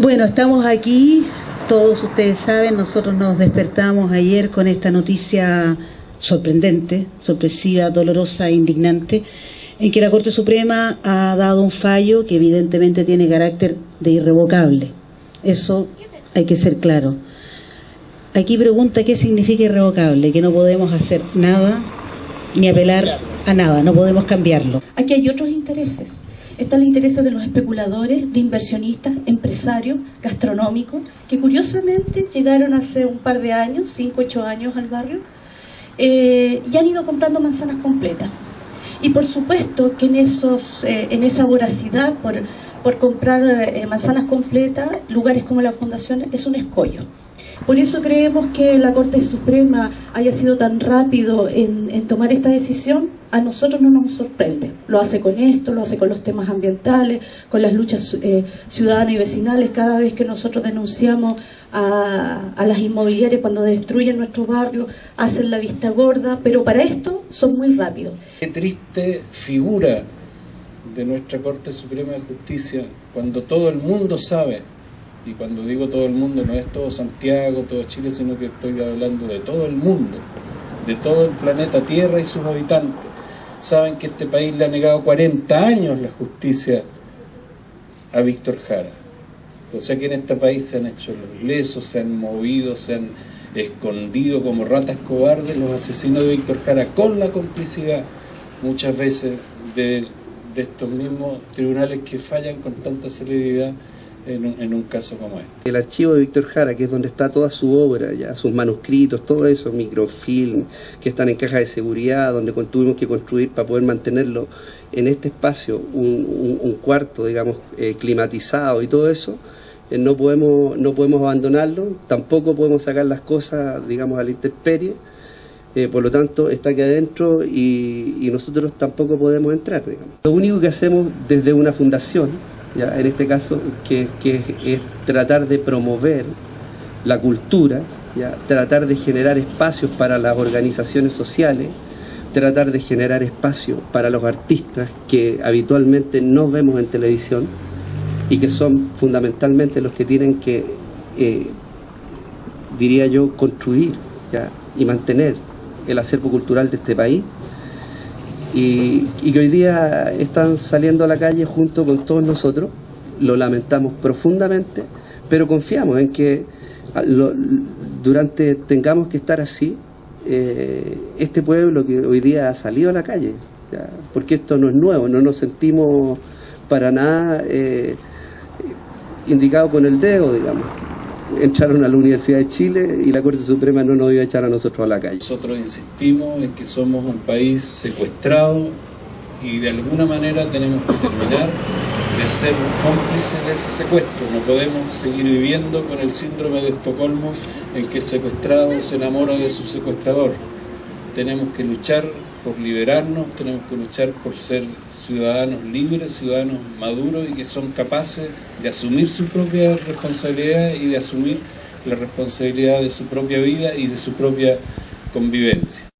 Bueno, estamos aquí, todos ustedes saben, nosotros nos despertamos ayer con esta noticia sorprendente, sorpresiva, dolorosa e indignante, en que la Corte Suprema ha dado un fallo que evidentemente tiene carácter de irrevocable. Eso hay que ser claro. Aquí pregunta qué significa irrevocable, que no podemos hacer nada ni apelar a nada, no podemos cambiarlo. Aquí hay otros intereses. Están los intereses de los especuladores, de inversionistas, empresarios, gastronómicos, que curiosamente llegaron hace un par de años, cinco, ocho años al barrio, eh, y han ido comprando manzanas completas. Y por supuesto que en, esos, eh, en esa voracidad por, por comprar eh, manzanas completas, lugares como la Fundación es un escollo. Por eso creemos que la Corte Suprema haya sido tan rápido en, tomar esta decisión, a nosotros no nos sorprende. Lo hace con esto, lo hace con los temas ambientales, con las luchas eh, ciudadanas y vecinales. Cada vez que nosotros denunciamos a, a, las inmobiliarias cuando destruyen nuestro barrio, hacen la vista gorda, pero para esto son muy rápidos. Qué triste figura de nuestra Corte Suprema de Justicia cuando todo el mundo sabe y cuando digo todo el mundo no es todo Santiago, todo Chile, sino que estoy hablando de todo el mundo, de todo el planeta Tierra y sus habitantes. Saben que este país le ha negado 40 años la justicia a Víctor Jara. O sea que en este país se han hecho los lesos, se han movido, se han escondido como ratas cobardes los asesinos de Víctor Jara con la complicidad muchas veces de, de estos mismos tribunales que fallan con tanta celeridad en un, caso como este. El archivo de Víctor Jara, que es donde está toda su obra, ya sus manuscritos, todo eso, microfilm, que están en caja de seguridad, donde tuvimos que construir para poder mantenerlo en este espacio, un, cuarto, digamos, eh, climatizado y todo eso, eh, no, podemos, no podemos abandonarlo, tampoco podemos sacar las cosas, digamos, a la intemperie, eh, por lo tanto está aquí adentro y, y nosotros tampoco podemos entrar. Digamos. Lo único que hacemos desde una fundación, en este caso, que, es tratar de promover la cultura, ¿ya? tratar de generar espacios para las organizaciones sociales, tratar de generar espacios para los artistas que habitualmente no vemos en televisión y que son fundamentalmente los que tienen que, eh, diría yo, construir y mantener el acervo cultural de este país y, que hoy día están saliendo a la calle junto con todos nosotros. Lo lamentamos profundamente, pero confiamos en que ah, durante tengamos que estar así, eh, este pueblo que hoy día ha salido a la calle, porque esto no es nuevo, no nos sentimos para nada eh, indicados con el dedo, digamos entraron a la Universidad de Chile y la Corte Suprema no nos iba a echar a nosotros a la calle. Nosotros insistimos en que somos un país secuestrado y de alguna manera tenemos que terminar de ser cómplices de ese secuestro. No podemos seguir viviendo con el síndrome de Estocolmo en que el secuestrado se enamora de su secuestrador. Tenemos que luchar por liberarnos, tenemos que luchar por ser ciudadanos libres, ciudadanos maduros y que son capaces de asumir su propia responsabilidad y de asumir la responsabilidad de su propia vida y de su propia convivencia.